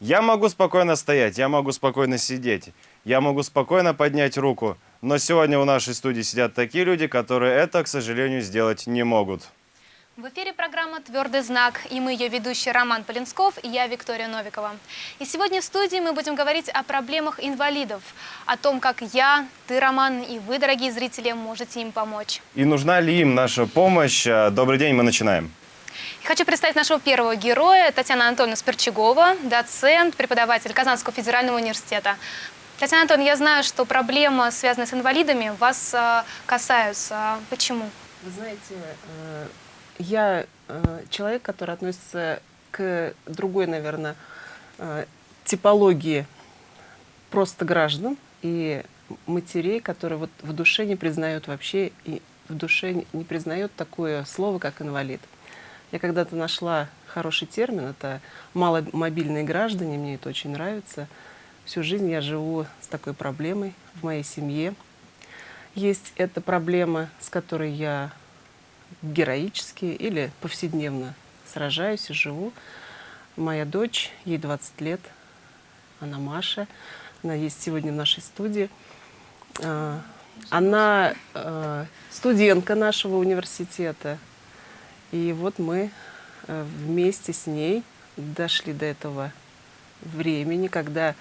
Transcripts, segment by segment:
Я могу спокойно стоять, я могу спокойно сидеть, я могу спокойно поднять руку, но сегодня в нашей студии сидят такие люди, которые это, к сожалению, сделать не могут. В эфире программа «Твердый знак» и мы ее ведущие Роман Полинсков и я Виктория Новикова. И сегодня в студии мы будем говорить о проблемах инвалидов, о том, как я, ты, Роман, и вы, дорогие зрители, можете им помочь. И нужна ли им наша помощь? А, Добрый день, мы начинаем. Хочу представить нашего первого героя, Татьяна Анатольевна Сперчагова, доцент, преподаватель Казанского федерального университета. Татьяна Анатольевна, я знаю, что проблемы, связанные с инвалидами, вас э, касаются. Почему? Вы знаете, э, я э, человек, который относится к другой, наверное, э, типологии просто граждан и матерей, которые вот в душе не признают вообще и в душе не признают такое слово, как инвалид. Я когда-то нашла хороший термин, это маломобильные граждане, мне это очень нравится. Всю жизнь я живу с такой проблемой в моей семье. Есть эта проблема, с которой я героически или повседневно сражаюсь и живу. Моя дочь, ей 20 лет, она Маша, она есть сегодня в нашей студии. А, Она э, студентка нашего университета, и вот мы э, вместе с ней дошли до этого времени, когда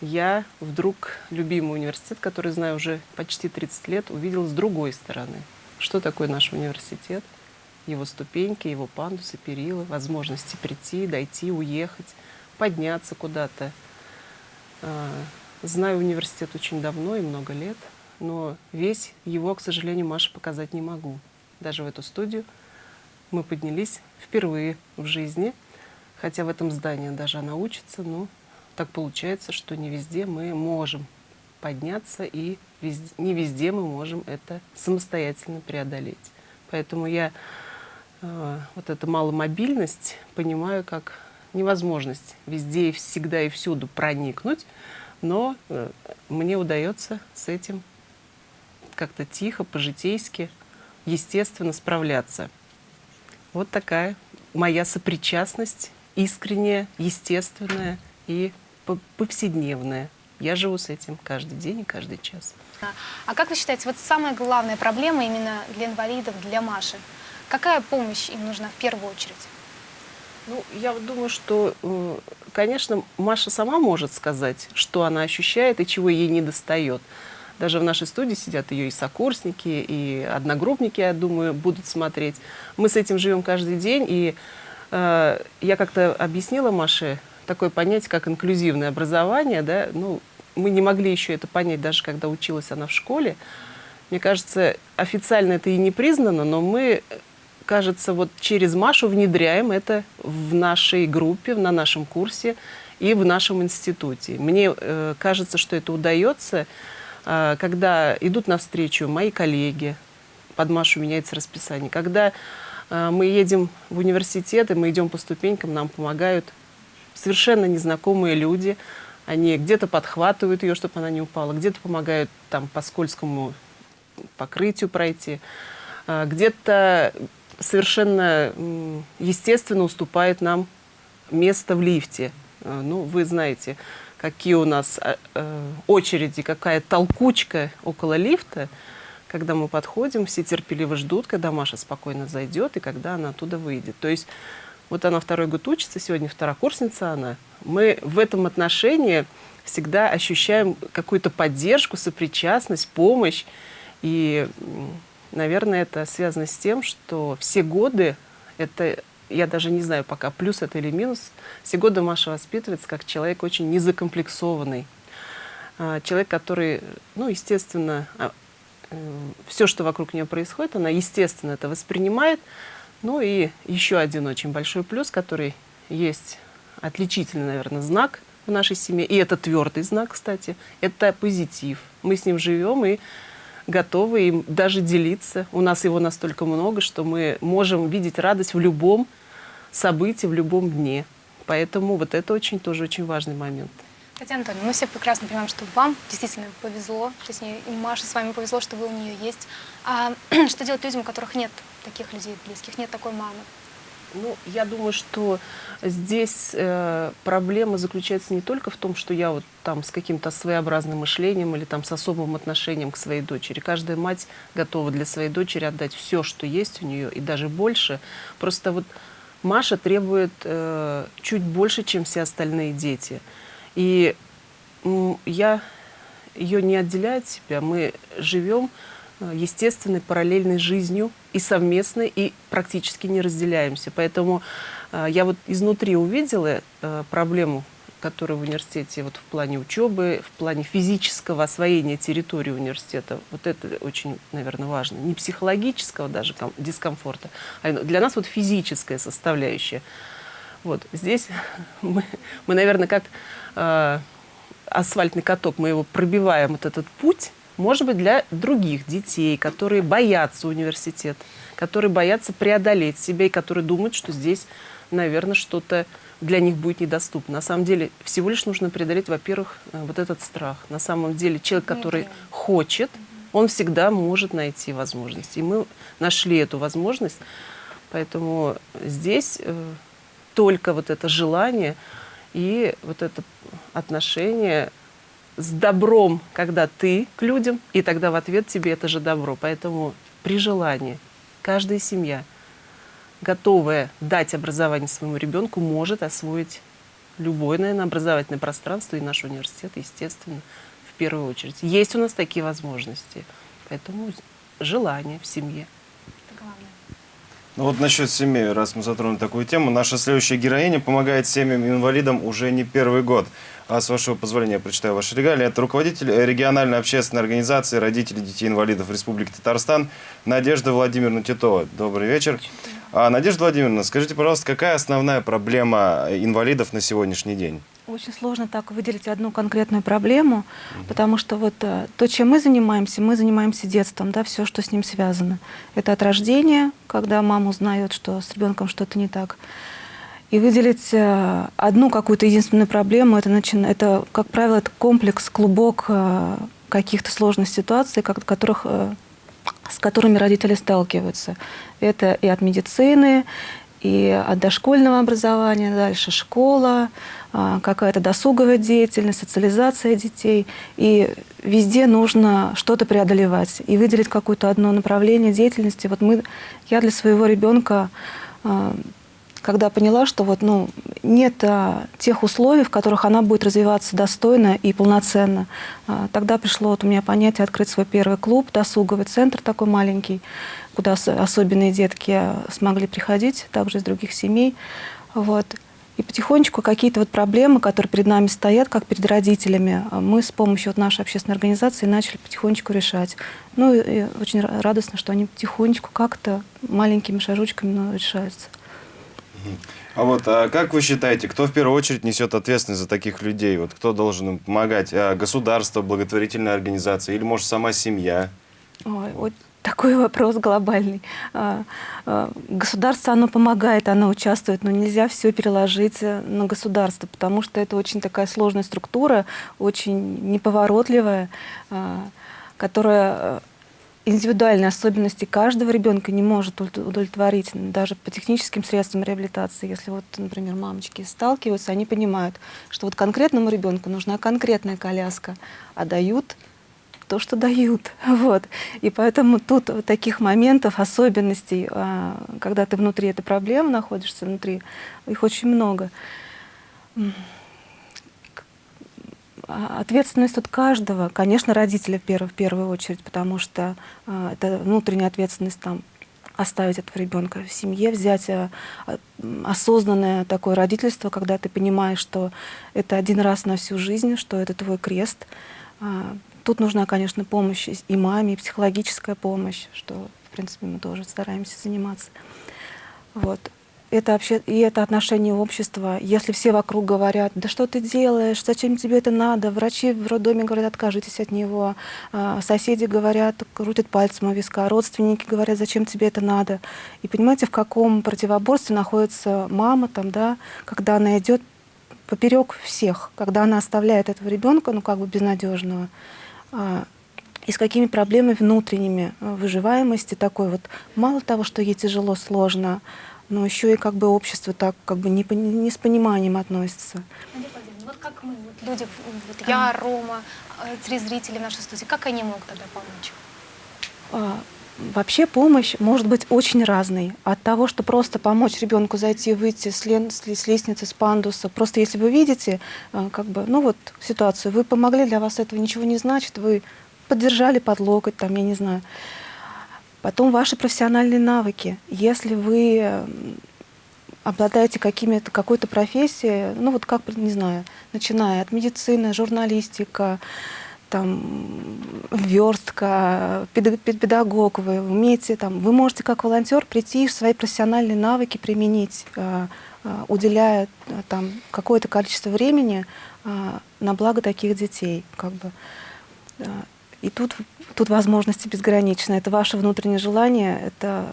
я вдруг любимый университет, который знаю уже почти 30 лет, увидел с другой стороны. Что такое наш университет? Его ступеньки, его пандусы, перила, возможности прийти, дойти, уехать, подняться куда-то. А, Знаю университет очень давно и много лет, но весь его, к сожалению, Маше показать не могу. Даже в эту студию мы поднялись впервые в жизни, хотя в этом здании даже она учится, но так получается, что не везде мы можем подняться, и везде- не везде мы можем это самостоятельно преодолеть. Поэтому я э, вот эту маломобильность понимаю как невозможность везде и всегда и всюду проникнуть, но э, мне удается с этим как-то тихо, по-житейски, естественно справляться. Вот такая моя сопричастность, искренняя, естественная и по- повседневная. Я живу с этим каждый день и каждый час. А как вы считаете, вот самая главная проблема именно для инвалидов, для Маши? Какая помощь им нужна в первую очередь? Ну, я думаю, что, конечно, Маша сама может сказать, что она ощущает и чего ей не достает. Даже в нашей студии сидят ее и сокурсники, и одногруппники, я думаю, будут смотреть. Мы с этим живем каждый день, и э, я как-то объяснила Маше такое понятие, как инклюзивное образование. Да? Ну, мы не могли еще это понять, даже когда училась она в школе. Мне кажется, официально это и не признано, но мы, кажется, вот через Машу внедряем это в нашей группе, на нашем курсе и в нашем институте. Мне э, кажется, что это удается, э, когда идут навстречу мои коллеги, под Машу меняется расписание, когда э, мы едем в университет, и мы идем по ступенькам, нам помогают совершенно незнакомые люди, они где-то подхватывают ее, чтобы она не упала, где-то помогают там по скользкому покрытию пройти, а, где-то совершенно естественно уступает нам место в лифте. А, Ну, вы знаете, какие у нас а, э, очереди, какая толкучка около лифта. Когда мы подходим, все терпеливо ждут, когда Маша спокойно зайдет и когда она оттуда выйдет. То есть вот она второй год учится, сегодня второкурсница она. Мы в этом отношении всегда ощущаем какую-то поддержку, сопричастность, помощь. И, наверное, это связано с тем, что все годы, это, я даже не знаю пока, плюс это или минус, все годы Маша воспитывается как человек очень незакомплексованный. А, Человек, который, ну, естественно, все, что вокруг нее происходит, она, естественно, это воспринимает. Ну и еще один очень большой плюс, который есть отличительный, наверное, знак в нашей семье, и это твердый знак, кстати, это позитив. Мы с ним живем и готовы им даже делиться. У нас его настолько много, что мы можем видеть радость в любом событии, в любом дне. Поэтому вот это очень тоже очень важный момент. Татьяна Анатольевна, мы все прекрасно понимаем, что вам действительно повезло, точнее, и Маше с вами повезло, что вы у нее есть. А что делать людям, у которых нет таких людей близких, нет такой мамы? Ну, я думаю, что здесь э, проблема заключается не только в том, что я вот там с каким-то своеобразным мышлением или там с особым отношением к своей дочери. Каждая мать готова для своей дочери отдать все, что есть у нее, и даже больше. Просто вот Маша требует э, чуть больше, чем все остальные дети. И я ее не отделяю от себя. Мы живем э, естественной параллельной жизнью и совместной, и практически не разделяемся. Поэтому э, я вот изнутри увидела э, проблему, которая в университете вот в плане учебы, в плане физического освоения территории университета. Вот это очень, наверное, важно. Не психологического даже ком- дискомфорта, а для нас вот физическая составляющая. Вот здесь мы, мы наверное, как э, асфальтный каток, мы его пробиваем, вот этот путь, может быть, для других детей, которые боятся университет, которые боятся преодолеть себя и которые думают, что здесь, наверное, что-то для них будет недоступно. На самом деле, всего лишь нужно преодолеть, во-первых, э, вот этот страх. На самом деле, человек, который хочет, он всегда может найти возможность. И мы нашли эту возможность. Поэтому здесь э, только вот это желание и вот это отношение с добром, когда ты к людям, и тогда в ответ тебе это же добро. Поэтому при желании каждая семья, готовая дать образование своему ребенку, может освоить любое, наверное, образовательное пространство и наш университет, естественно, в первую очередь. Есть у нас такие возможности. Поэтому желание в семье. Это главное. Ну вот насчет семьи, раз мы затронули такую тему, наша следующая героиня помогает семьям-инвалидам уже не первый год. А с вашего позволения я прочитаю ваши регалии. Это руководитель региональной общественной организации родителей детей-инвалидов Республики Татарстан Надежда Владимировна Титова. Добрый вечер. А, Надежда Владимировна, скажите, пожалуйста, какая основная проблема инвалидов на сегодняшний день? Очень сложно так выделить одну конкретную проблему, потому что вот э, то, чем мы занимаемся, мы занимаемся детством, да, все, что с ним связано. Это от рождения, когда мама узнает, что с ребенком что-то не так. И выделить э, одну какую-то единственную проблему, это, начи- это, как правило, это комплекс, клубок э, каких-то сложных ситуаций, как- которых, с которыми родители сталкиваются. Это и от медицины, и от дошкольного образования, дальше школа, какая-то досуговая деятельность, социализация детей. И везде нужно что-то преодолевать и выделить какое-то одно направление деятельности. Вот мы, я для своего ребенка, а, когда поняла, что вот, ну, нет а, тех условий, в которых она будет развиваться достойно и полноценно, а, тогда пришло вот у меня понятие открыть свой первый клуб, досуговый центр такой маленький, куда ос- особенные детки а, смогли приходить, также из других семей. Вот. И потихонечку какие-то вот проблемы, которые перед нами стоят, как перед родителями, а, мы с помощью вот нашей общественной организации начали потихонечку решать. Ну и очень ра- радостно, что они потихонечку как-то маленькими шажочками но решаются. А вот а как вы считаете, кто в первую очередь несет ответственность за таких людей? Вот кто должен им помогать? А, Государство, благотворительная организация или, может, сама семья? Ой, вот такой вопрос глобальный. А, а, Государство, оно помогает, оно участвует, но нельзя все переложить э, на государство, потому что это очень такая сложная структура, очень неповоротливая, а, которая э, индивидуальные особенности каждого ребенка не может удов- удовлетворить даже по техническим средствам реабилитации. Если вот, например, мамочки сталкиваются, они понимают, что вот конкретному ребенку нужна конкретная коляска, а дают то, что дают. Вот. И поэтому тут таких моментов, особенностей, а, когда ты внутри этой проблемы находишься, внутри, их очень много. А, Ответственность от каждого, конечно, родителя в первую, в первую очередь, потому что а, это внутренняя ответственность там оставить этого ребенка в семье, взять осознанное такое родительство, когда ты понимаешь, что это один раз на всю жизнь, что это твой крест. Тут нужна, конечно, помощь и- маме, и психологическая помощь, что, в принципе, мы тоже стараемся заниматься. Вот. Это вообще и это отношение общества. Если все вокруг говорят, да что ты делаешь, зачем тебе это надо, врачи в роддоме говорят, откажитесь от него, а, соседи говорят, крутят пальцем у виска, родственники говорят, зачем тебе это надо. И понимаете, в каком противоборстве находится мама там, да, когда она идет поперек всех, когда она оставляет этого ребенка, ну как бы безнадежного, и с какими проблемами внутренними а, выживаемости такой вот. Мало того, что ей тяжело, сложно, но еще и как бы общество так как бы не, не с пониманием относится. Вот как мы, вот люди, вот я, Рома, э, три зрителя в нашей студии, как они могут тогда помочь? Вообще помощь может быть очень разной. От того, что просто помочь ребенку зайти, выйти с, лен, с лестницы, с пандуса. Просто если вы видите, э, как бы, ну вот ситуацию, вы помогли, для вас этого ничего не значит, вы поддержали под локоть, там, я не знаю. Потом ваши профессиональные навыки. Если вы обладаете какими-то какой-то профессией, ну вот как, не знаю, начиная от медицины, журналистика, там, верстка, педагог, вы умеете, там, вы можете как волонтер прийти и свои профессиональные навыки применить, э, э, уделяя э, там какое-то количество времени на благо таких детей, как бы. И тут, тут возможности безграничны. Это ваше внутреннее желание, это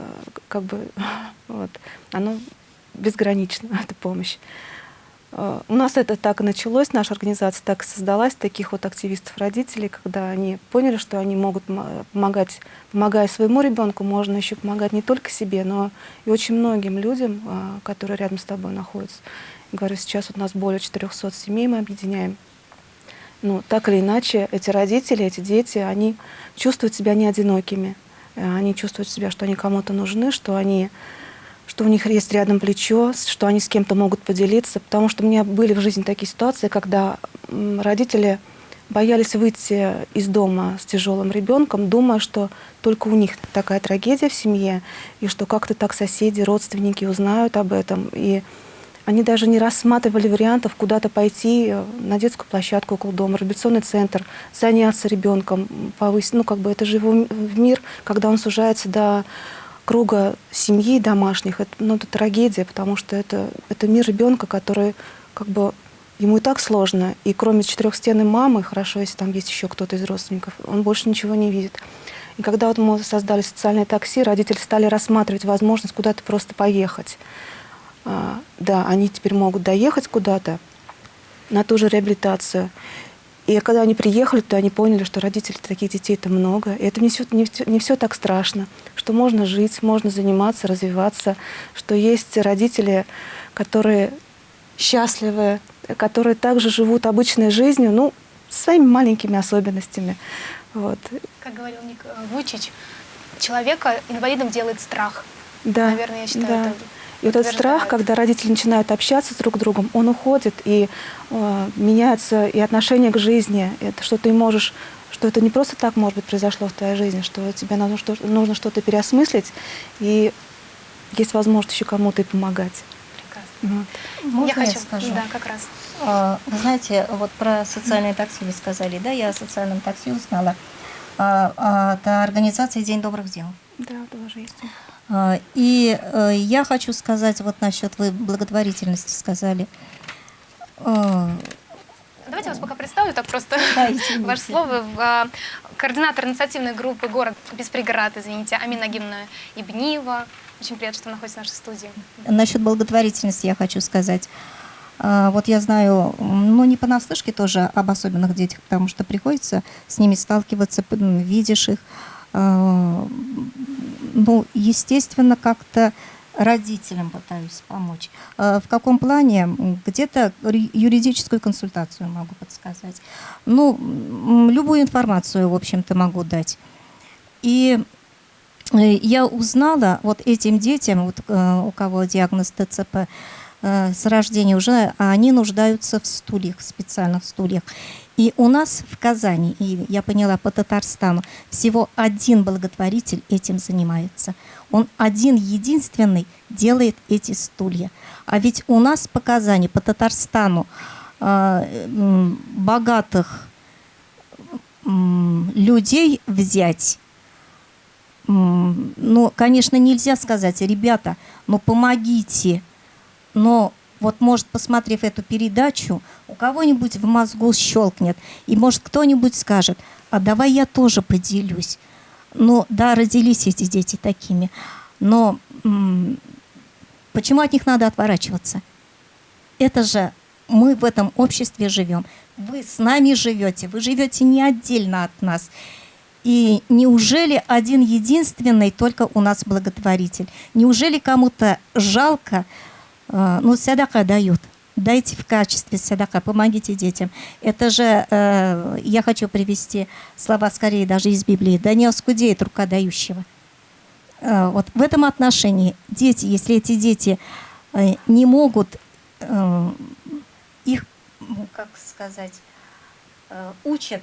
как бы, вот, оно безгранично, эта помощь. Э, у нас это так и началось, наша организация так создалась, таких вот активистов-родителей, когда они поняли, что они могут помогать, помогая своему ребенку, можно еще помогать не только себе, но и очень многим людям, э, которые рядом с тобой находятся. Говорю, сейчас вот у нас более 400 семей мы объединяем. Ну, так или иначе, эти родители, эти дети, они чувствуют себя не одинокими. Э, они чувствуют себя, что они кому-то нужны, что они что у них есть рядом плечо, что они с кем-то могут поделиться. Потому что у меня были в жизни такие ситуации, когда родители боялись выйти из дома с тяжелым ребенком, думая, что только у них такая трагедия в семье, и что как-то так соседи, родственники узнают об этом. И они даже не рассматривали вариантов куда-то пойти на детскую площадку около дома, реабилитационный центр, заняться ребенком, повысить. Ну, как бы это же его мир, когда он сужается до круга семьи домашних, это, ну, это трагедия, потому что это, это мир ребенка, который как бы ему и так сложно. И кроме четырехстенной мамы, хорошо, если там есть еще кто-то из родственников, он больше ничего не видит. И когда вот мы создали социальное такси, родители стали рассматривать возможность куда-то просто поехать. А, да, они теперь могут доехать куда-то на ту же реабилитацию. И когда они приехали, то они поняли, что родителей таких детей-то много. И это не все, не, не все так страшно, что можно жить, можно заниматься, развиваться, что есть родители, которые счастливы, которые также живут обычной жизнью, ну, своими маленькими особенностями. Вот. Как говорил Ник Вучич, человека инвалидом делает страх. Да, Наверное, я считаю, да. это и вот этот страх, когда родители начинают общаться друг с другом, он уходит, и э, меняется и отношение к жизни. Это что ты можешь, что это не просто так, может быть, произошло в твоей жизни, что тебе нужно, что, нужно что-то переосмыслить, и есть возможность еще кому-то и помогать. Прекрасно. Вот. Можно я, хочу, я скажу? Да, как раз. А, вы знаете, вот про социальное такси вы сказали, да, я о социальном такси узнала. А, а, это организация «День добрых дел». Да, тоже есть. А, и э, я хочу сказать вот насчет, вы благотворительности сказали. А, Давайте я вас пока представлю, так просто да, ваше слово. А, координатор инициативной группы «Город без преград», извините, Амина Гимна Ибниева. Очень приятно, что находится в нашей студии. Насчет благотворительности я хочу сказать. Вот я знаю, ну не понаслышке тоже об особенных детях, потому что приходится с ними сталкиваться, видишь их ну, естественно, как-то родителям пытаюсь помочь. А, в каком плане? Где-то юридическую консультацию могу подсказать. Ну, любую информацию, в общем-то, могу дать. И э, я узнала вот этим детям, вот, э, у кого диагноз ТЦП, э, с рождения уже, они нуждаются в стульях, специальных стульях. И у нас в Казани, и я поняла по Татарстану, всего один благотворитель этим занимается. Он один, единственный делает эти стулья. А ведь у нас по Казани, по Татарстану э, богатых людей взять, ну, конечно, нельзя сказать, ребята, ну помогите, но вот может, посмотрев эту передачу, у кого-нибудь в мозгу щелкнет, и может кто-нибудь скажет, а давай я тоже поделюсь. Ну да, родились эти дети такими, но почему от них надо отворачиваться? Это же мы в этом обществе живем. Вы с нами живете, вы живете не отдельно от нас. И неужели один единственный только у нас благотворитель? Неужели кому-то жалко, ну, садака дают? Дайте в качестве садака, помогите детям. Это же, э, я хочу привести слова скорее даже из Библии. Да не оскудеет рука дающего. Э, вот в этом отношении дети, если эти дети э, не могут их, ну, как сказать, учат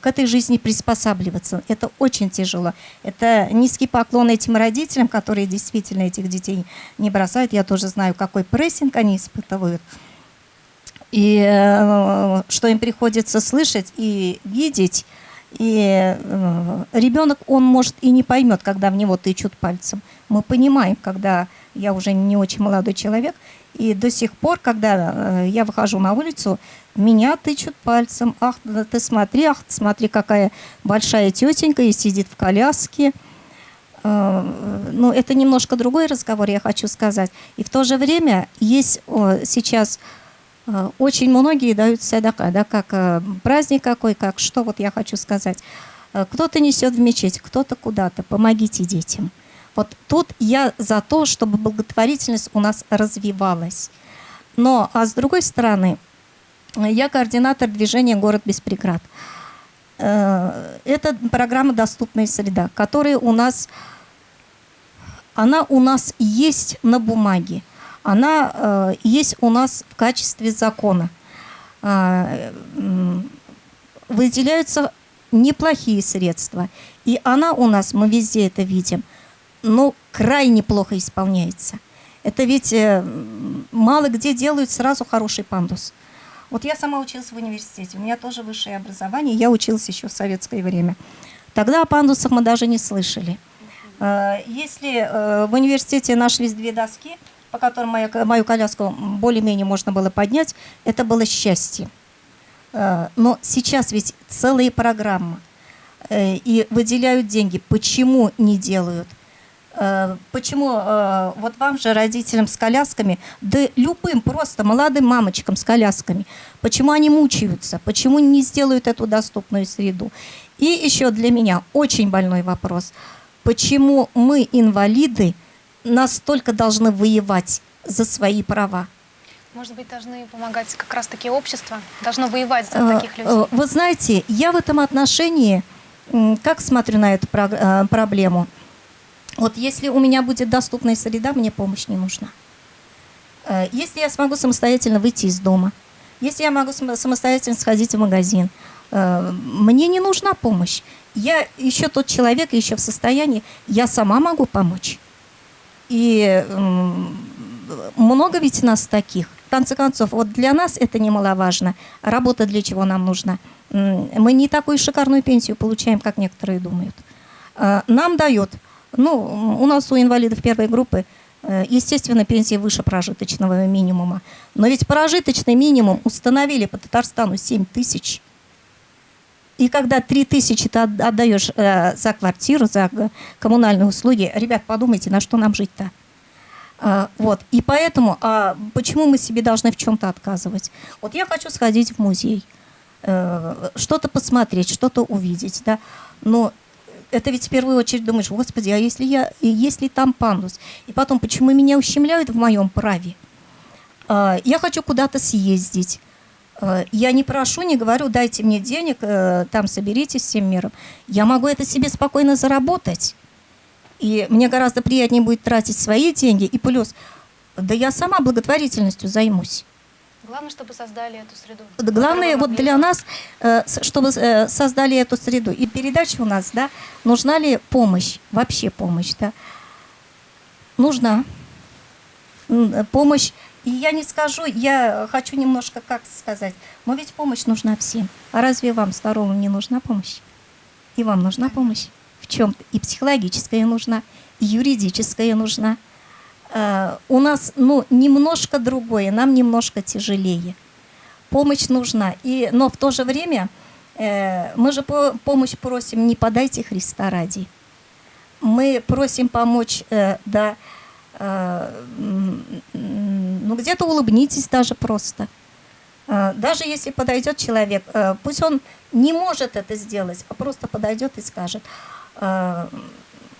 к этой жизни приспосабливаться. Это очень тяжело. Это низкий поклон этим родителям, которые действительно этих детей не бросают. Я тоже знаю, какой прессинг они испытывают. И э, что им приходится слышать и видеть. И э, ребенок, он может и не поймет, когда в него тычут пальцем. Мы понимаем, когда я уже не очень молодой человек, и до сих пор, когда э, я выхожу на улицу, меня тычут пальцем. Ах, ты смотри, ах, смотри, какая большая тетенька и сидит в коляске. Э, ну, это немножко другой разговор, я хочу сказать. И в то же время есть сейчас э, очень многие дают садака, да, как праздник какой, как что, вот я хочу сказать. Кто-то несет в мечеть, кто-то куда-то. Помогите детям. Вот тут я за то, чтобы благотворительность у нас развивалась. Но, а с другой стороны, я координатор движения «Город без преград». Э, это программа «Доступная среда», которая у нас, она у нас есть на бумаге, она э, есть у нас в качестве закона. Э, выделяются неплохие средства, и она у нас, мы везде это видим – ну, крайне плохо исполняется. Это ведь мало где делают сразу хороший пандус. Вот я сама училась в университете, у меня тоже высшее образование, я училась еще в советское время. Тогда о пандусах мы даже не слышали. Э, если э, в университете нашлись две доски, по которым мою, мою коляску более-менее можно было поднять, это было счастье. Но сейчас ведь целые программы и выделяют деньги. Почему не делают? Э, почему э, вот вам же, родителям с колясками, да любым просто молодым мамочкам с колясками, почему они мучаются, почему не сделают эту доступную среду? И еще для меня очень больной вопрос. Почему мы, инвалиды, настолько должны воевать за свои права? Может быть, должны помогать как раз-таки общество, должно воевать за э, таких людей? Вы знаете, я в этом отношении, как смотрю на эту проблему – вот если у меня будет доступная среда, мне помощь не нужна. Э, если я смогу самостоятельно выйти из дома, если я могу самостоятельно сходить в магазин, э, мне не нужна помощь. Я еще тот человек, еще в состоянии, я сама могу помочь. И много ведь нас таких. В конце концов, вот для нас это немаловажно. Работа для чего нам нужна? Мы не такую шикарную пенсию получаем, как некоторые думают. Э, нам дает ну, у нас у инвалидов первой группы, э, естественно, пенсия выше прожиточного минимума. Но ведь прожиточный минимум установили по Татарстану 7 тысяч. И когда 3 тысячи ты отдаешь э, за квартиру, за коммунальные услуги, ребят, подумайте, на что нам жить-то? А, вот. И поэтому, а почему мы себе должны в чем-то отказывать? Вот я хочу сходить в музей, э, что-то посмотреть, что-то увидеть, да, но это ведь в первую очередь думаешь, господи, а если я, если там пандус? И потом, почему меня ущемляют в моем праве? А, я хочу куда-то съездить. А, я не прошу, не говорю, дайте мне денег, э, там соберитесь всем миром. Я могу это себе спокойно заработать. И мне гораздо приятнее будет тратить свои деньги. И плюс, да я сама благотворительностью займусь. Главное, чтобы создали эту среду. Главное вот для нас, э, чтобы э, создали эту среду. И передача у нас, да, нужна ли помощь, вообще помощь, да? Нужна э, помощь. И я не скажу, я хочу немножко, как сказать, но ведь помощь нужна всем. А разве вам, здоровым, не нужна помощь? И вам нужна помощь в чем-то. И психологическая нужна, и юридическая нужна. Э, у нас ну, немножко другое, нам немножко тяжелее. Помощь нужна. И, но в то же время э, мы же по, помощь просим не подайте Христа ради. Мы просим помочь, э, да, э, ну где-то улыбнитесь даже просто. Э, Даже если подойдет человек, э, пусть он не может это сделать, а просто подойдет и скажет, э,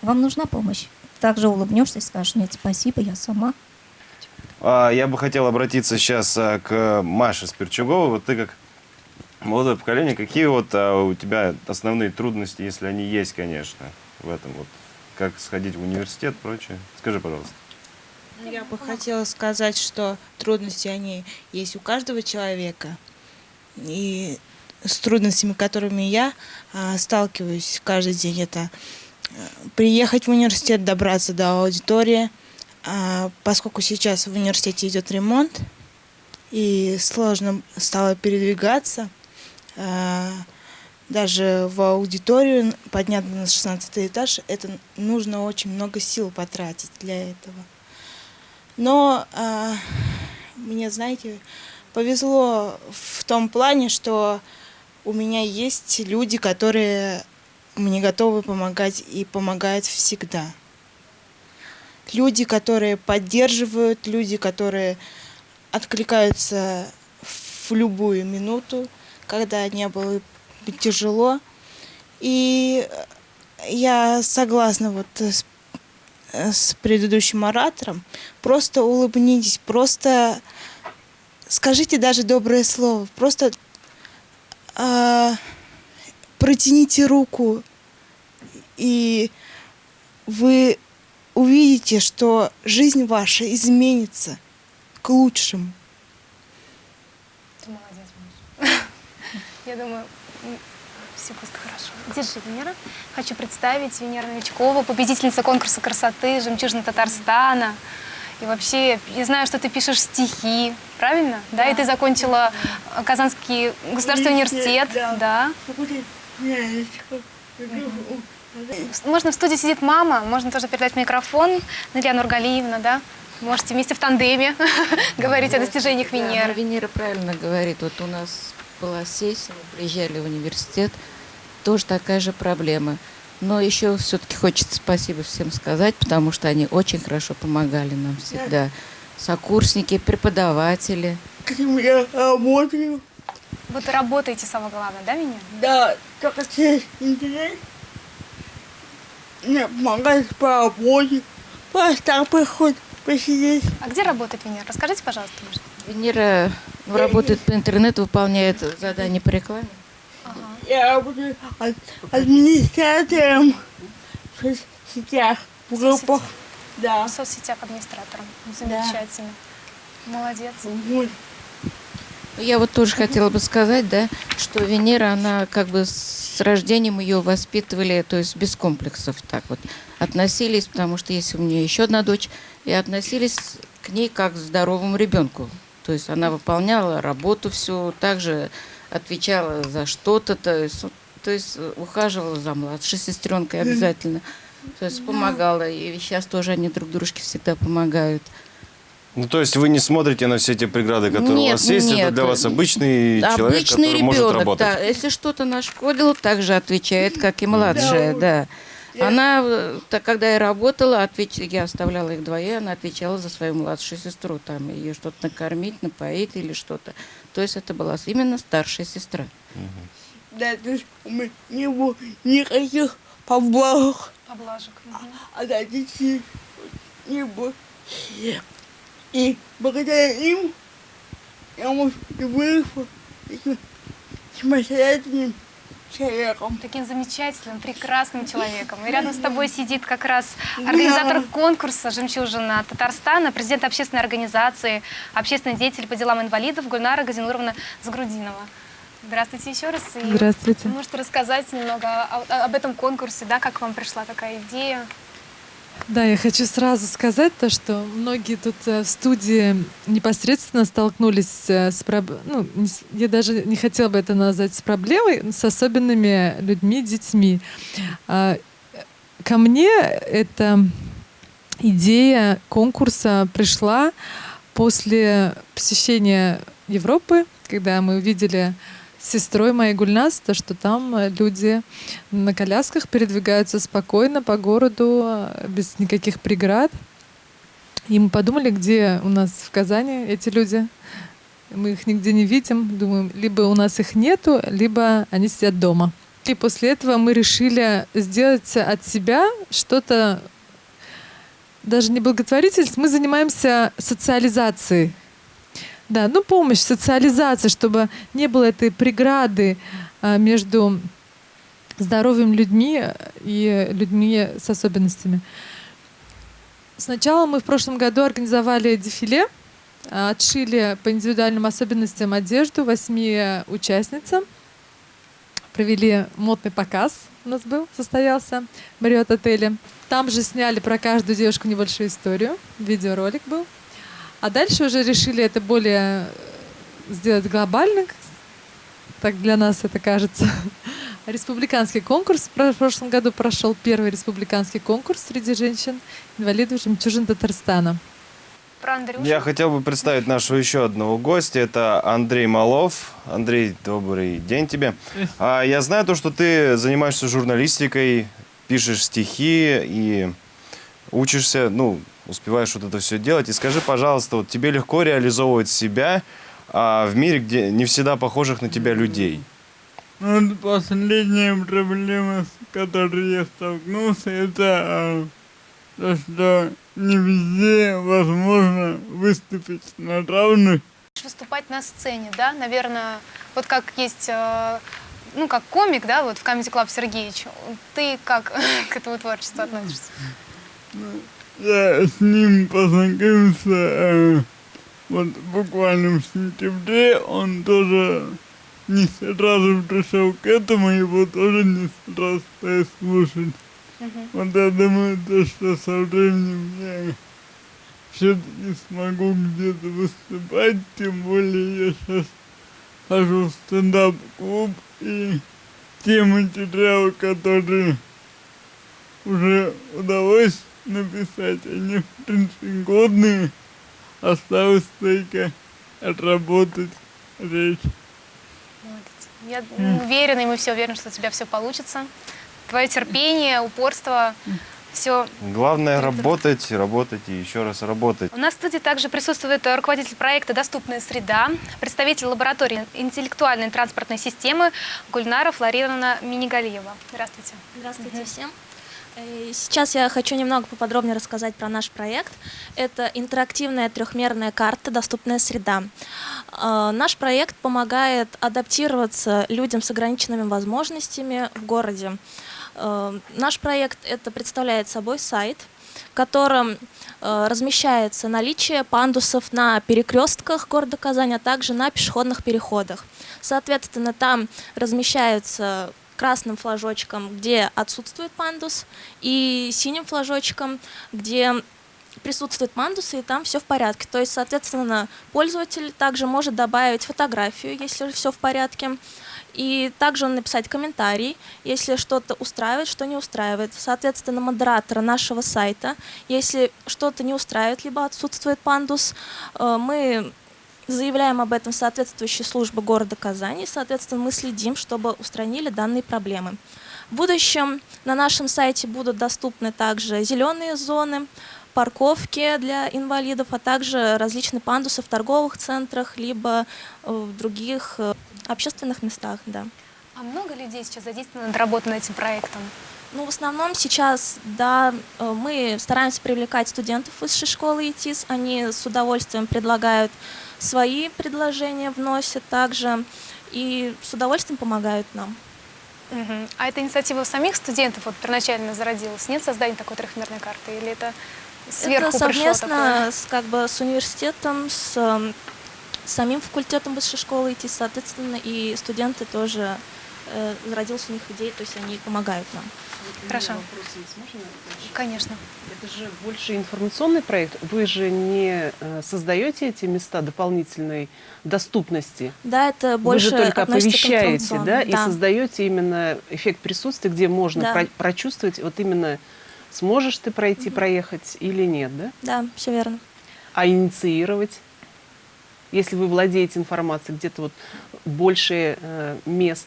вам нужна помощь. Также улыбнешься и скажешь, нет, спасибо, я сама. А, Я бы хотел обратиться сейчас а, к Маше Спирчуговой. Вот ты как молодое поколение, какие вот а, у тебя основные трудности, если они есть, конечно, в этом вот? Как сходить в университет, прочее? Скажи, пожалуйста. Я бы хотела сказать, что трудности, они есть у каждого человека. И с трудностями, которыми я а, сталкиваюсь каждый день, это приехать в университет, добраться до аудитории, А, поскольку сейчас в университете идет ремонт, и сложно стало передвигаться, а, даже в аудиторию подняться на 16 этаж, это нужно очень много сил потратить для этого. Но а, мне, знаете, повезло в том плане, что у меня есть люди, которые мне готовы помогать и помогают всегда. Люди, которые поддерживают, люди, которые откликаются в любую минуту, когда не было тяжело. И я согласна вот с с предыдущим оратором, просто улыбнитесь, просто скажите даже доброе слово, просто а, протяните руку, и вы увидите, что жизнь ваша изменится к лучшему. Ты молодец, Маш. Я думаю, все просто хорошо. Держи, Венера. Хочу представить Венера Новичкова, победительница конкурса красоты «Жемчужина Татарстана». И вообще, я знаю, что ты пишешь стихи, правильно? Да, и ты закончила Казанский государственный университет. Да. Можно в студии сидит мама, можно тоже передать микрофон. Илья Нургалиевна, да? Можете вместе в тандеме говорить о достижениях Венеры. ну, Венера правильно говорит. Вот у нас была сессия, мы приезжали в университет, тоже такая же проблема. Но еще все-таки хочется спасибо всем сказать, потому что они очень хорошо помогали нам всегда. Сокурсники, преподаватели. Каким я работаю. Вот и работаете, самое главное, да, Венера? Да, только через интернет. Мне помогает по работе. Просто так приходит посидеть. А где работает Венера? Расскажите, пожалуйста, может. Венера работает по интернету, выполняет задания по рекламе. Я работаю ад- администратором в соцсетях, в группах. Да. В соцсетях администратором. Замечательно. Молодец. Вот. Я вот тоже хотела бы сказать, да, что Венера, она как бы с рождением ее воспитывали, то есть без комплексов так вот относились, потому что есть у меня еще одна дочь, и относились к ней как к здоровому ребенку. То есть она выполняла работу всю, также отвечала за что-то, то есть, то есть ухаживала за младшей сестренкой обязательно, то есть помогала, и сейчас тоже они друг дружке всегда помогают. Ну, то есть вы не смотрите на все эти преграды, которые у Нет, вас есть, это нет. для вас обычный человек, Обычный который может ребенок, работать. да. Если что-то нашкодило, так же отвечает, как и младшая, да. Она, э, так, когда я работала, отвеч... я оставляла их двоих, она отвечала за свою младшую сестру, там ее что-то накормить, напоить или что-то. То есть это была именно старшая сестра. Да, то есть у меня не было никаких поблажек. Поблажек. а родителей не было. И благодаря им я, может, и выросла самостоятельным человеком. Таким замечательным, прекрасным человеком. И рядом с тобой сидит как раз организатор конкурса «Жемчужина Татарстана», президент общественной организации, общественный деятель по делам инвалидов Гульнара Газинуровна Загрудинова. Здравствуйте еще раз. И Здравствуйте. можете рассказать немного об этом конкурсе, да, как вам пришла такая идея? Да, я хочу сразу сказать то, что многие тут э, в студии непосредственно столкнулись э, с проб- ну, я даже не хотела бы это назвать с проблемой, с особенными людьми, детьми. А, Ко мне эта идея конкурса пришла после посещения Европы, когда мы увидели сестрой моей Гульнас, то, что там э, люди на колясках передвигаются спокойно по городу, э, без никаких преград. И мы подумали, где у нас в Казани эти люди. мы их нигде не видим. Думаем, либо у нас их нету, либо они сидят дома. И после этого мы решили сделать от себя что-то, даже не благотворительность, мы занимаемся социализацией. Да, ну помощь, социализация, чтобы не было этой преграды а, между здоровыми людьми и людьми с особенностями. Сначала мы в прошлом году организовали дефиле, а, отшили по индивидуальным особенностям одежду восьми участницам, провели модный показ у нас был, состоялся в Мариот отеле. Там же сняли про каждую девушку небольшую историю, видеоролик был. А дальше уже решили это более э, сделать глобально, так для нас это кажется. Республиканский конкурс. В прошлом году прошел первый республиканский конкурс среди женщин-инвалидов «Жемчужин Татарстана». Про Андрюшу. Я хотел бы представить нашего еще одного гостя. Это Андрей Малов. Андрей, добрый день тебе. А, я знаю то, что ты занимаешься журналистикой, пишешь стихи и учишься, ну, успеваешь вот это все делать. И скажи, пожалуйста, вот тебе легко реализовывать себя а, в мире, где не всегда похожих на тебя людей? Ну, вот последняя проблема, с которой я столкнулся, это а, то, что не везде возможно выступить на равных. Выступать на сцене, да, наверное, вот как есть, э, ну, как комик, да, вот в Comedy Club Сергеевич. Ты как к этому творчеству относишься? Я с ним познакомился э, вот буквально в сентябре. Он тоже не сразу пришел к этому, его тоже не сразу стал слушать. Вот я думаю, то, что со временем я все-таки смогу где-то выступать, тем более я сейчас хожу в стендап-клуб, и те материалы, которые уже удалось написать, они в принципе годные, осталось только отработать речь. Я уверена, и мы все уверены, что у тебя все получится. Твое терпение, упорство, все. Главное работать, работать и еще раз работать. У нас в студии также присутствует руководитель проекта «Доступная среда», представитель лаборатории интеллектуальной транспортной системы Гульнара Флорировна Минигалиева. Здравствуйте. Здравствуйте всем. Э, Сейчас я хочу немного поподробнее рассказать про наш проект. Это интерактивная трехмерная карта «Доступная среда». Э, Наш проект помогает адаптироваться людям с ограниченными возможностями в городе. Э, Наш проект это представляет собой сайт, в котором размещается наличие пандусов на перекрестках города Казани, а также на пешеходных переходах. Соответственно, там размещаются красным флажочком, где отсутствует пандус, и синим флажочком, где присутствуют пандусы, и там все в порядке. То есть, соответственно, пользователь также может добавить фотографию, если все в порядке, и также написать комментарий, если что-то устраивает, что не устраивает. Соответственно, модератора нашего сайта, если что-то не устраивает, либо отсутствует пандус, э, мы заявляем об этом в соответствующие службы города Казани, соответственно, мы следим, чтобы устранили данные проблемы. В будущем на нашем сайте будут доступны также зеленые зоны, парковки для инвалидов, а также различные пандусы в торговых центрах, либо э, в других э, общественных местах. Да. А много людей сейчас задействовано над работой над этим проектом? Ну, в основном сейчас, да, э, мы стараемся привлекать студентов высшей школы ИТИС. Они с удовольствием предлагают свои предложения, вносят также и с удовольствием помогают нам. Мгм. А эта инициатива у самих студентов вот первоначально зародилась? Нет создания такой трехмерной карты? Или это сверху Это совместно с, как бы, с университетом, с эм, самим факультетом высшей школы ИТИС, соответственно, и студенты тоже э, зародилась у них идея, то есть они помогают нам. Хорошо. Вопрос есть, можно? Конечно. Это же больше информационный проект. Вы же не э, создаете эти места дополнительной доступности. Да, это больше Вы же только оповещаете, да, информационному. и создаете именно эффект присутствия, где можно Да. про- прочувствовать, вот именно сможешь ты пройти, проехать или нет, да? Да, все верно. А инициировать, если вы владеете информацией, где-то вот больше э, мест,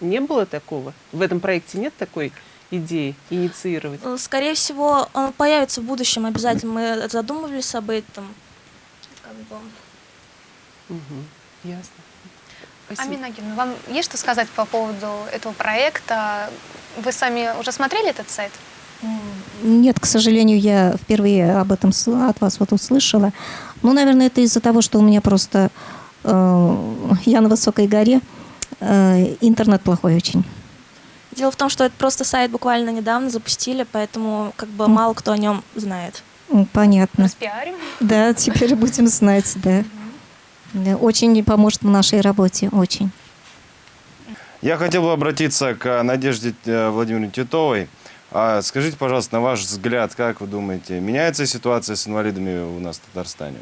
не было такого? В этом проекте нет такой идеи инициировать? Э, Скорее всего, он появится в будущем обязательно. Мы задумывались об этом. Как бы, Мгм. Ясно. Спасибо. Амина Георгиевна, вам есть что сказать по поводу этого проекта? Вы сами уже смотрели этот сайт? Нет, к сожалению, я впервые об этом от вас вот услышала. Ну, наверное, это из-за того, что у меня просто э, я на высокой горе, э, интернет плохой очень. Дело в том, что это просто сайт буквально недавно запустили, поэтому как бы мало кто о нем знает. Понятно. Распиарим. Да, теперь будем знать, да. Очень поможет в нашей работе, очень. Я хотел бы обратиться к Надежде э, Владимировне Титовой. А Скажите, пожалуйста, на ваш взгляд, как вы думаете, меняется ситуация с инвалидами у нас в Татарстане?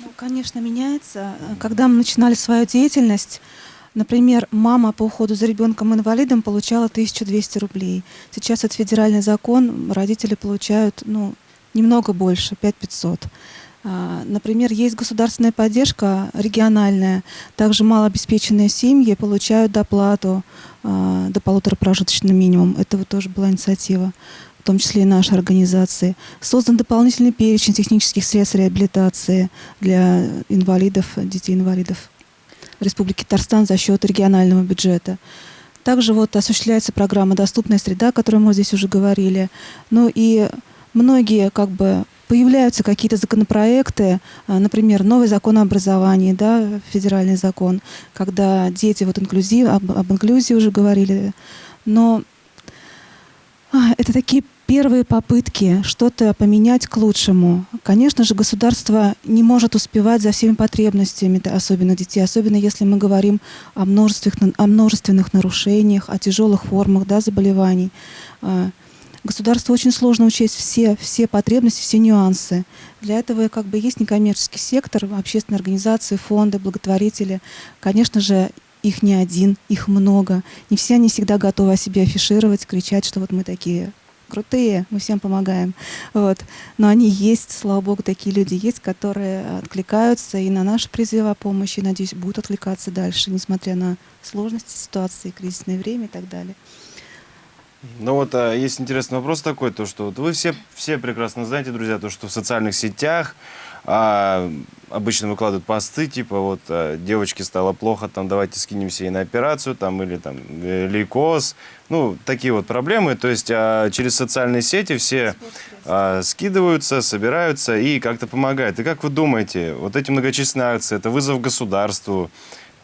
Ну, конечно, меняется. Когда мы начинали свою деятельность, например, мама по уходу за ребенком-инвалидом получала 1200 рублей. Сейчас это федеральный закон, родители получают ну, немного больше, 5500. А, Например, есть государственная поддержка региональная. Также малообеспеченные семьи получают доплату а, до полутора прожиточный минимум. Это вот тоже была инициатива, в том числе и нашей организации. Создан дополнительный перечень технических средств реабилитации для инвалидов, детей-инвалидов в Республике Татарстан за счет регионального бюджета. Также вот осуществляется программа «Доступная среда», о которой мы здесь уже говорили. Ну и многие как бы появляются какие-то законопроекты, а, например, новый закон о образовании, да, федеральный закон, когда дети, вот инклюзив, об, об инклюзии уже говорили, но а, это такие первые попытки что-то поменять к лучшему. Конечно же, государство не может успевать за всеми потребностями, особенно детей, особенно если мы говорим о множественных, о множественных нарушениях, о тяжелых формах да, заболеваний. А, Государству очень сложно учесть все, все потребности, все нюансы. Для этого как бы есть некоммерческий сектор, общественные организации, фонды, благотворители. Конечно же, их не один, их много. Не все они всегда готовы о себе афишировать, кричать, что вот мы такие крутые, мы всем помогаем. Вот. Но они есть, слава богу, такие люди есть, которые откликаются и на наши призывы о помощи, и, надеюсь, будут откликаться дальше, несмотря на сложности ситуации, кризисное время и так далее. Ну вот а, есть интересный вопрос такой, то что вот вы все, все прекрасно знаете, друзья, то что в социальных сетях а, обычно выкладывают посты, типа вот а, девочке стало плохо, там давайте скинемся ей на операцию, там или там э, лейкоз, ну такие вот проблемы, то есть а, через социальные сети все а, скидываются, собираются и как-то помогают. И как вы думаете, вот эти многочисленные акции, это вызов государству,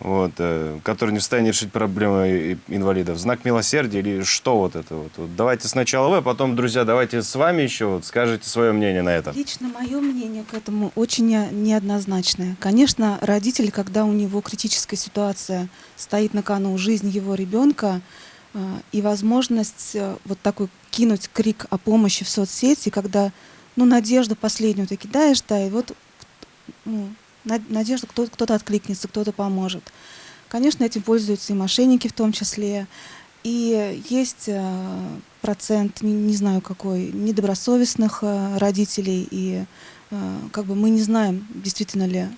вот, э, который не в состоянии решить проблемы инвалидов. Знак милосердия или что вот это вот? Вот давайте сначала вы, а потом, друзья, давайте с вами еще вот скажете свое мнение на это. Лично мое мнение к этому очень не- неоднозначное. Конечно, родитель, когда у него критическая ситуация, стоит на кону жизнь его ребенка, э, и возможность э, вот такой кинуть крик о помощи в соцсети, когда, ну, надежду последнюю ты кидаешь, да, и вот ну, на- надежда, кто- кто-то откликнется, кто-то поможет. Конечно, этим пользуются и мошенники в том числе. И есть э, процент, не, знаю какой, недобросовестных э, родителей. И э, как бы мы не знаем, действительно ли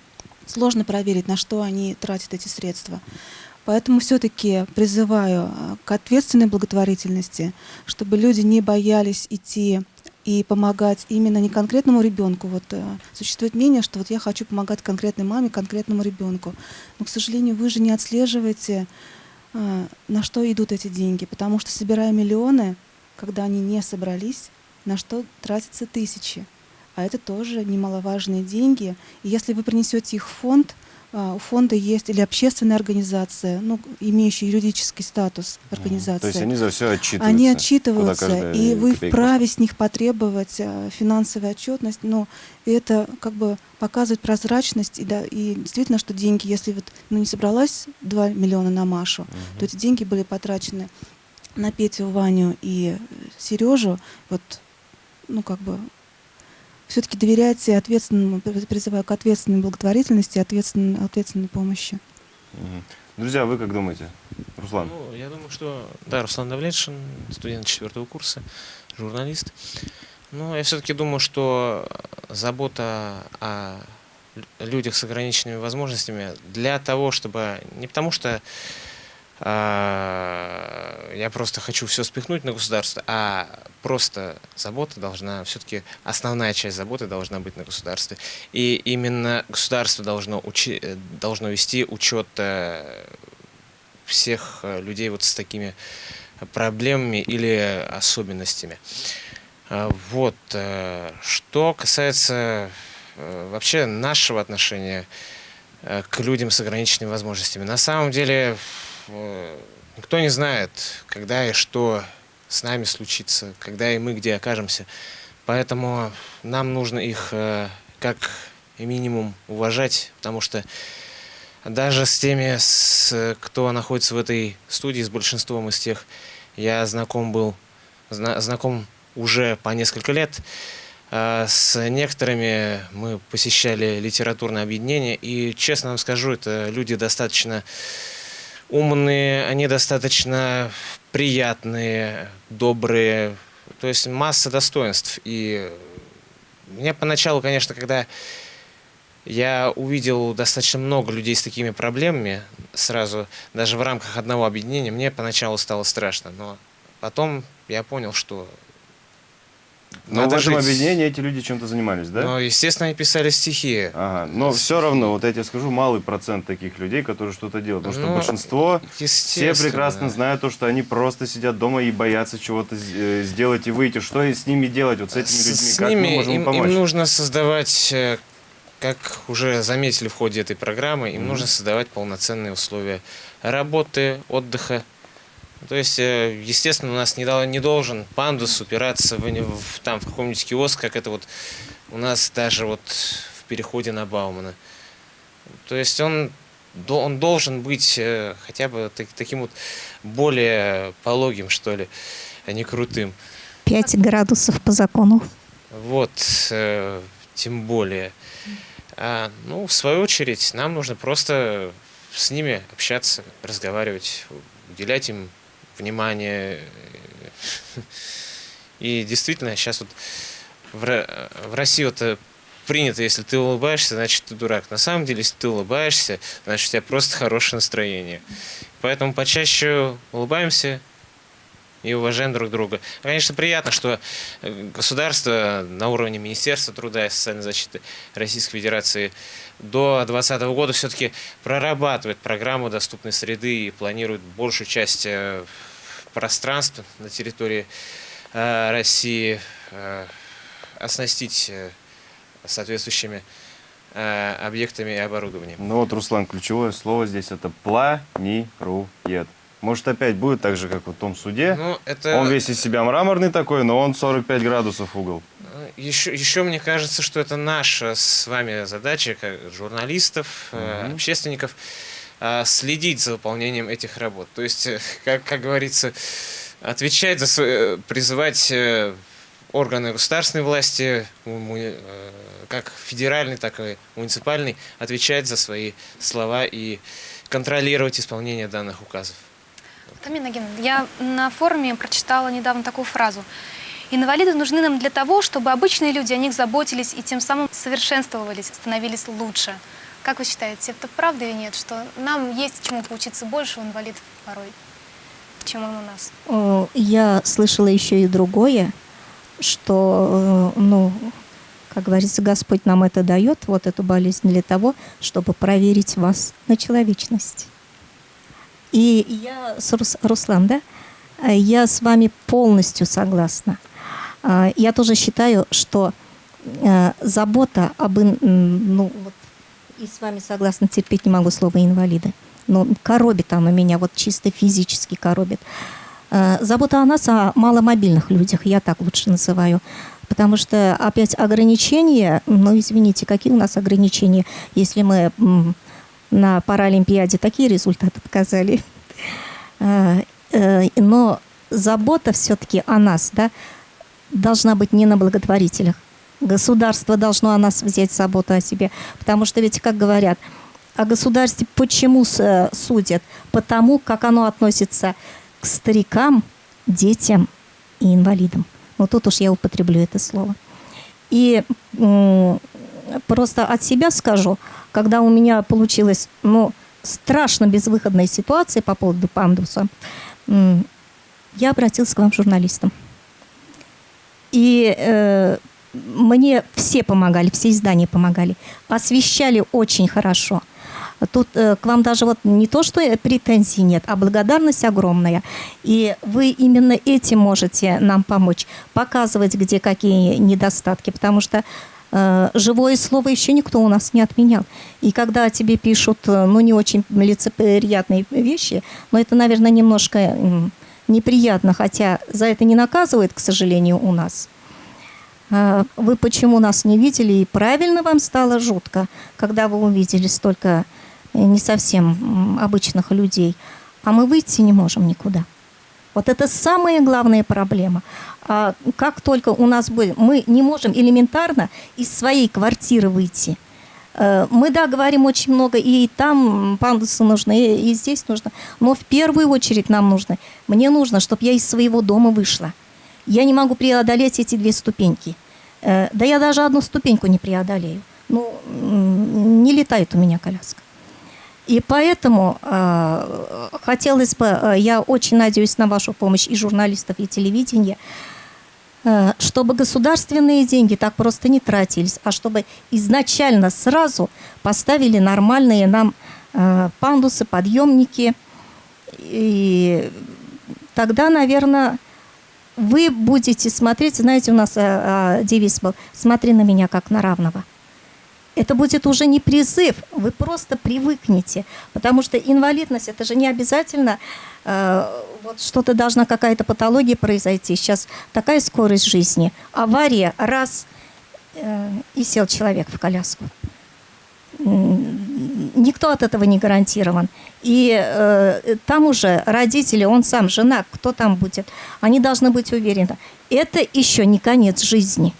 сложно проверить, на что они тратят эти средства. Поэтому все-таки призываю к ответственной благотворительности, чтобы люди не боялись идти и помогать именно не конкретному ребенку. Вот э, существует мнение, что вот я хочу помогать конкретной маме, конкретному ребенку. Но, к сожалению, вы же не отслеживаете, э, на что идут эти деньги, потому что собирая миллионы, когда они не собрались, на что тратятся тысячи. А это тоже немаловажные деньги. И если вы принесете их в фонд, у фонда есть или общественная организация, ну, имеющая юридический статус организации. То есть они за все отчитываются. Они отчитываются, и вы вправе с них потребовать э, финансовую отчетность, но это как бы показывает прозрачность, и, да, и действительно, что деньги, если вот ну, не собралась 2 миллиона на Машу, то эти деньги были потрачены на Петю, Ваню и Сережу, вот, ну, как бы, все-таки доверяйте ответственному, призываю к ответственной благотворительности, ответственной, ответственной помощи. Друзья, вы как думаете? Руслан? Ну, я думаю, что, да, Руслан Давлетшин, студент четвертого курса, журналист. Но я все-таки думаю, что забота о лю- людях с ограниченными возможностями для того, чтобы... Не потому что я просто хочу все спихнуть на государство, а просто забота должна, все-таки основная часть заботы должна быть на государстве. И именно государство должно, учи, э, должно вести учет э, всех э, людей вот с такими проблемами или особенностями. А, вот. Что касается вообще нашего отношения к людям с ограниченными возможностями. На самом деле никто не знает, когда и что с нами случится, когда и мы где окажемся. Поэтому нам нужно их э, как минимум уважать, потому что даже с теми, с, кто находится в этой студии, с большинством из тех, я знаком был, зна, знаком уже по несколько лет. А с некоторыми мы посещали литературное объединение, и, честно вам скажу, это люди достаточно умные, они достаточно приятные, добрые, то есть масса достоинств. И мне поначалу, конечно, когда я увидел достаточно много людей с такими проблемами, сразу, даже в рамках одного объединения, мне поначалу стало страшно, но потом я понял, что но Надо в этом жить... объединении эти люди чем-то занимались, да? Ну, естественно, они писали стихи. Ага. Но все равно, вот я тебе скажу, малый процент таких людей, которые что-то делают. Потому ну, что большинство, все прекрасно знают то, что они просто сидят дома и боятся чего-то э, сделать и выйти. Что с ними делать, вот с этими людьми? С как ними мы можем им, помочь? Им нужно создавать, э, как уже заметили в ходе этой программы, им mm -hmm. нужно создавать полноценные условия работы, отдыха, то есть, э, естественно, у нас не, не должен пандус упираться в, в, там, в каком-нибудь киоск, как это вот у нас даже вот в переходе на Баумана. То есть он, он должен быть э, хотя бы так, таким вот более пологим, что ли, а не крутым. 5 градусов по закону. Вот, э, тем более. А, ну, в свою очередь, нам нужно просто с ними общаться, разговаривать, уделять им внимание. И действительно, сейчас вот в, России вот принято, если ты улыбаешься, значит ты дурак. На самом деле, если ты улыбаешься, значит у тебя просто хорошее настроение. Поэтому почаще улыбаемся и уважаем друг друга. Конечно, приятно, что э, государство на уровне Министерства труда и социальной защиты Российской Федерации до 2020 года все-таки прорабатывает программу доступной среды и планирует большую часть э, пространств на территории э, России э, оснастить соответствующими объектами и оборудованием. Ну вот, Руслан, ключевое слово здесь это планирует. Может, опять будет так же, как в том суде? Ну, это... Он весь из себя мраморный такой, но он 45 градусов угол. Еще, еще мне кажется, что это наша с вами задача, как журналистов, угу. общественников, следить за выполнением этих работ. То есть, э, как, как говорится, отвечать за свои, призывать э, органы государственной власти, как федеральный, так и муниципальный, отвечать за свои слова и контролировать исполнение данных указов. Тамина я на форуме прочитала недавно такую фразу. Инвалиды нужны нам для того, чтобы обычные люди о них заботились и тем самым совершенствовались, становились лучше. Как вы считаете, это правда или нет, что нам есть чему поучиться больше у инвалидов порой, чем он у нас? Я слышала еще и другое, что, э, ну, как говорится, Господь нам это дает, вот эту болезнь для того, чтобы проверить вас на человечность. И я, Руслан, да, я с вами полностью согласна. А, я тоже считаю, что э, забота об... Ну, вот, и с вами согласна, терпеть не могу слово «инвалиды». Но коробит оно меня, вот чисто физически коробит. Э, забота о нас, о маломобильных людях, я так лучше называю. Потому что опять ограничения, ну извините, какие у нас ограничения, если мы на Паралимпиаде такие результаты показали. Э, но забота все-таки о нас, да, должна быть не на благотворителях. Государство должно о нас взять заботу о себе. Потому что ведь, как говорят, о государстве почему э, судят? Потому, как оно относится к старикам, детям и инвалидам. Вот тут уж я употреблю это слово. И просто от себя скажу, когда у меня получилась ну, страшно безвыходная ситуация по поводу пандуса, я обратился к вам журналистам. И э, мне все помогали, все издания помогали. Освещали очень хорошо. Тут э, к вам даже вот не то, что претензий нет, а благодарность огромная. И вы именно этим можете нам помочь, показывать, где какие недостатки, потому что э, живое слово еще никто у нас не отменял. И когда тебе пишут, э, ну, не очень лицеприятные вещи, но это, наверное, немножко неприятно, хотя за это не наказывают, к сожалению, у нас. Э, Вы почему нас не видели, и правильно вам стало жутко, когда вы увидели столько э, не совсем обычных людей, а мы выйти не можем никуда. Вот это самая главная проблема. А как только у нас были, мы не можем элементарно из своей квартиры выйти. Э, Мы, да, говорим очень много, и там пандусы нужны, и здесь нужно. Но в первую очередь нам нужно, мне нужно, чтобы я из своего дома вышла. Я не могу преодолеть эти две ступеньки. Э, Да я даже одну ступеньку не преодолею. Ну, не летает у меня коляска. И поэтому э, хотелось бы, э, я очень надеюсь на вашу помощь и журналистов, и телевидения, э, чтобы государственные деньги так просто не тратились, а чтобы изначально сразу поставили нормальные нам э, пандусы, подъемники. И тогда, наверное, вы будете смотреть, знаете, у нас э, э, девиз был «Смотри на меня как на равного». Это будет уже не призыв, вы просто привыкнете, потому что инвалидность это же не обязательно э, вот что-то должна какая-то патология произойти. Сейчас такая скорость жизни, авария раз э, и сел человек в коляску. Никто от этого не гарантирован. И э, там уже родители, он сам, жена, кто там будет, они должны быть уверены. Это еще не конец жизни.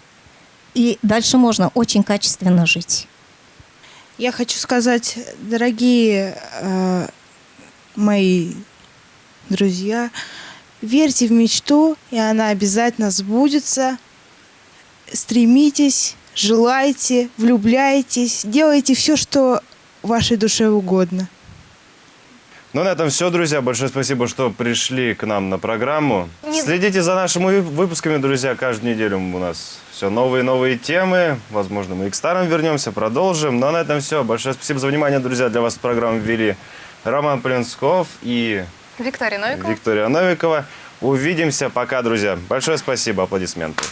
И дальше можно очень качественно жить. Я хочу сказать, дорогие э, мои друзья, верьте в мечту, и она обязательно сбудется. Стремитесь, желайте, влюбляйтесь, делайте все, что вашей душе угодно. Ну, на этом все, друзья. Большое спасибо, что пришли к нам на программу. Следите за нашими вы- выпусками, друзья. Каждую неделю у нас все новые и новые темы. Возможно, мы и к старым вернемся, продолжим. Но на этом все. Большое спасибо за внимание, друзья. Для вас программу ввели Роман Полинсков и Виктория Новикова. Виктория Новикова. Увидимся. Пока, друзья. Большое спасибо. Аплодисменты.